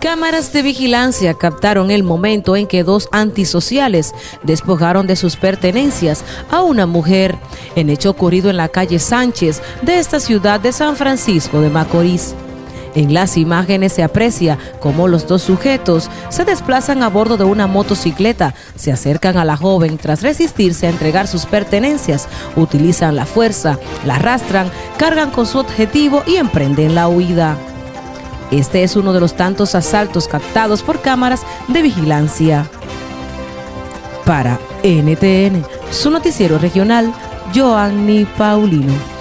Cámaras de vigilancia captaron el momento en que dos antisociales despojaron de sus pertenencias a una mujer, en hecho ocurrido en la calle Sánchez de esta ciudad de San Francisco de Macorís. En las imágenes se aprecia cómo los dos sujetos se desplazan a bordo de una motocicleta, se acercan a la joven tras resistirse a entregar sus pertenencias, utilizan la fuerza, la arrastran, cargan con su objetivo y emprenden la huida. Este es uno de los tantos asaltos captados por cámaras de vigilancia. Para NTN, su noticiero regional, Joanny Paulino.